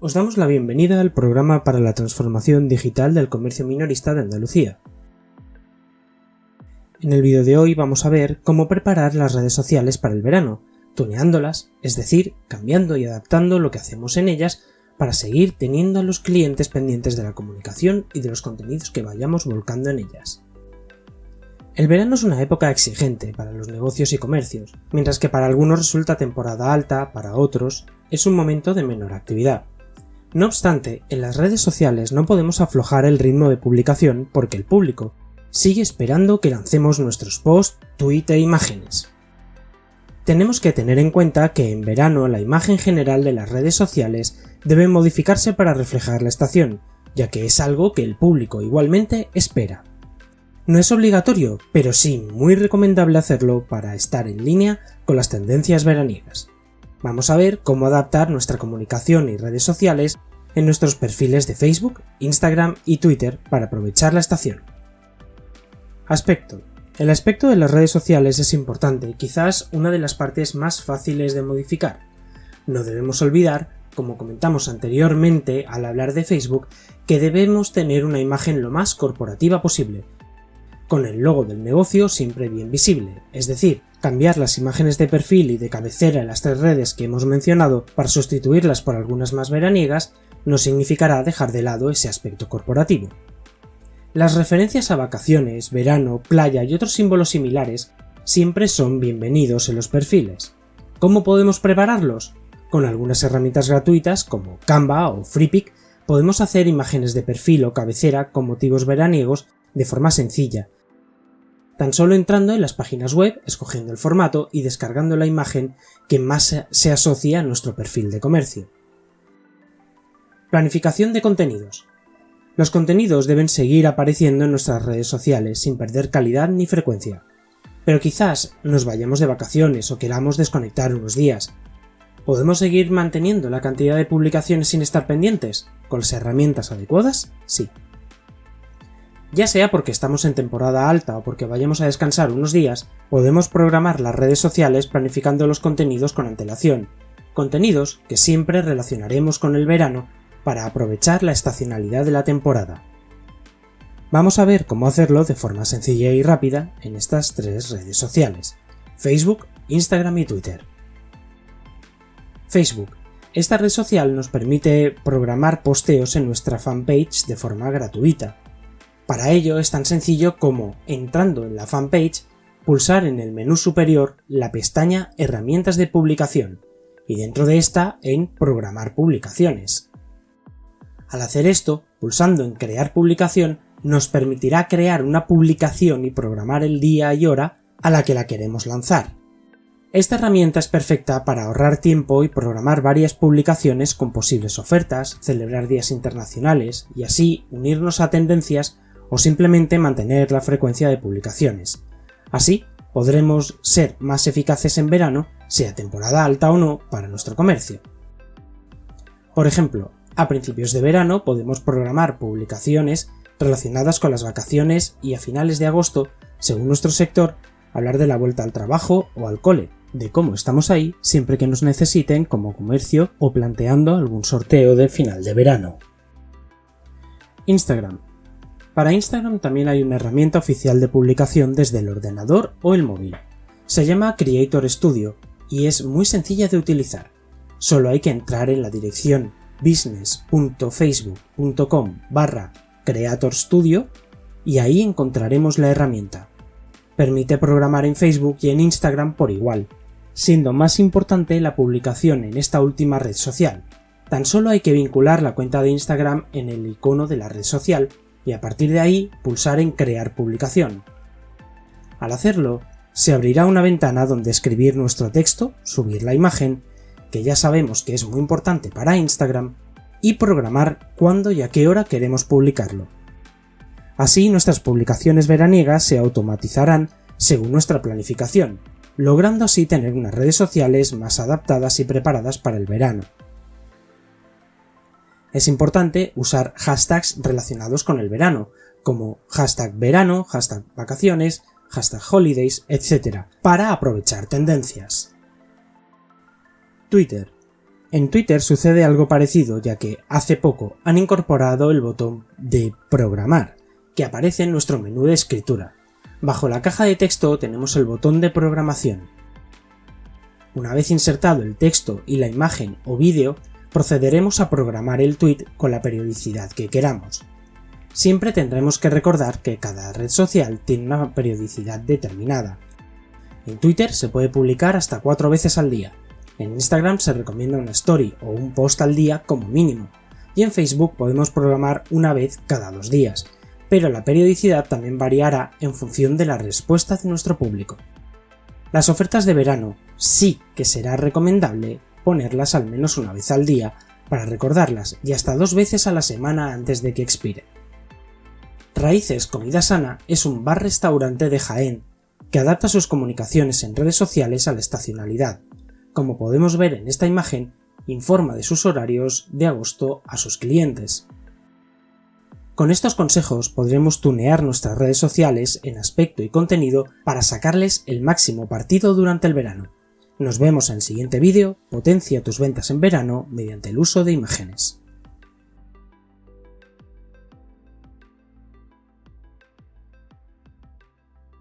Os damos la bienvenida al programa para la transformación digital del comercio minorista de Andalucía. En el vídeo de hoy vamos a ver cómo preparar las redes sociales para el verano, tuneándolas, es decir, cambiando y adaptando lo que hacemos en ellas para seguir teniendo a los clientes pendientes de la comunicación y de los contenidos que vayamos volcando en ellas. El verano es una época exigente para los negocios y comercios, mientras que para algunos resulta temporada alta, para otros es un momento de menor actividad. No obstante, en las redes sociales no podemos aflojar el ritmo de publicación porque el público sigue esperando que lancemos nuestros posts, tweets e imágenes. Tenemos que tener en cuenta que en verano la imagen general de las redes sociales debe modificarse para reflejar la estación, ya que es algo que el público igualmente espera. No es obligatorio, pero sí muy recomendable hacerlo para estar en línea con las tendencias veraniegas. Vamos a ver cómo adaptar nuestra comunicación y redes sociales en nuestros perfiles de Facebook, Instagram y Twitter para aprovechar la estación. Aspecto. El aspecto de las redes sociales es importante, quizás una de las partes más fáciles de modificar. No debemos olvidar, como comentamos anteriormente al hablar de Facebook, que debemos tener una imagen lo más corporativa posible, con el logo del negocio siempre bien visible, es decir, cambiar las imágenes de perfil y de cabecera en las tres redes que hemos mencionado para sustituirlas por algunas más veraniegas no significará dejar de lado ese aspecto corporativo. Las referencias a vacaciones, verano, playa y otros símbolos similares siempre son bienvenidos en los perfiles. ¿Cómo podemos prepararlos? Con algunas herramientas gratuitas como Canva o FreePic podemos hacer imágenes de perfil o cabecera con motivos veraniegos de forma sencilla, tan solo entrando en las páginas web, escogiendo el formato y descargando la imagen que más se asocia a nuestro perfil de comercio. Planificación de contenidos. Los contenidos deben seguir apareciendo en nuestras redes sociales sin perder calidad ni frecuencia. Pero quizás nos vayamos de vacaciones o queramos desconectar unos días. ¿Podemos seguir manteniendo la cantidad de publicaciones sin estar pendientes? ¿Con las herramientas adecuadas? Sí. Ya sea porque estamos en temporada alta o porque vayamos a descansar unos días, podemos programar las redes sociales planificando los contenidos con antelación, contenidos que siempre relacionaremos con el verano para aprovechar la estacionalidad de la temporada. Vamos a ver cómo hacerlo de forma sencilla y rápida en estas tres redes sociales, Facebook, Instagram y Twitter. Facebook. Esta red social nos permite programar posteos en nuestra fanpage de forma gratuita, para ello es tan sencillo como, entrando en la fanpage, pulsar en el menú superior la pestaña Herramientas de publicación y dentro de esta en Programar publicaciones. Al hacer esto, pulsando en Crear publicación, nos permitirá crear una publicación y programar el día y hora a la que la queremos lanzar. Esta herramienta es perfecta para ahorrar tiempo y programar varias publicaciones con posibles ofertas, celebrar días internacionales y así unirnos a tendencias o simplemente mantener la frecuencia de publicaciones. Así, podremos ser más eficaces en verano, sea temporada alta o no, para nuestro comercio. Por ejemplo, a principios de verano podemos programar publicaciones relacionadas con las vacaciones y a finales de agosto, según nuestro sector, hablar de la vuelta al trabajo o al cole, de cómo estamos ahí siempre que nos necesiten como comercio o planteando algún sorteo de final de verano. Instagram para Instagram también hay una herramienta oficial de publicación desde el ordenador o el móvil. Se llama Creator Studio y es muy sencilla de utilizar. Solo hay que entrar en la dirección business.facebook.com barra Creator Studio y ahí encontraremos la herramienta. Permite programar en Facebook y en Instagram por igual, siendo más importante la publicación en esta última red social. Tan solo hay que vincular la cuenta de Instagram en el icono de la red social y a partir de ahí pulsar en Crear publicación. Al hacerlo, se abrirá una ventana donde escribir nuestro texto, subir la imagen, que ya sabemos que es muy importante para Instagram, y programar cuándo y a qué hora queremos publicarlo. Así nuestras publicaciones veraniegas se automatizarán según nuestra planificación, logrando así tener unas redes sociales más adaptadas y preparadas para el verano. Es importante usar hashtags relacionados con el verano, como hashtag verano, hashtag vacaciones, hashtag holidays, etc., para aprovechar tendencias. Twitter. En Twitter sucede algo parecido ya que hace poco han incorporado el botón de programar, que aparece en nuestro menú de escritura. Bajo la caja de texto tenemos el botón de programación. Una vez insertado el texto y la imagen o vídeo, procederemos a programar el tweet con la periodicidad que queramos. Siempre tendremos que recordar que cada red social tiene una periodicidad determinada. En Twitter se puede publicar hasta cuatro veces al día, en Instagram se recomienda una story o un post al día como mínimo, y en Facebook podemos programar una vez cada dos días, pero la periodicidad también variará en función de la respuesta de nuestro público. Las ofertas de verano sí que será recomendable ponerlas al menos una vez al día para recordarlas y hasta dos veces a la semana antes de que expire. Raíces Comida Sana es un bar-restaurante de Jaén que adapta sus comunicaciones en redes sociales a la estacionalidad, como podemos ver en esta imagen, informa de sus horarios de agosto a sus clientes. Con estos consejos podremos tunear nuestras redes sociales en aspecto y contenido para sacarles el máximo partido durante el verano. Nos vemos en el siguiente vídeo, potencia tus ventas en verano mediante el uso de imágenes.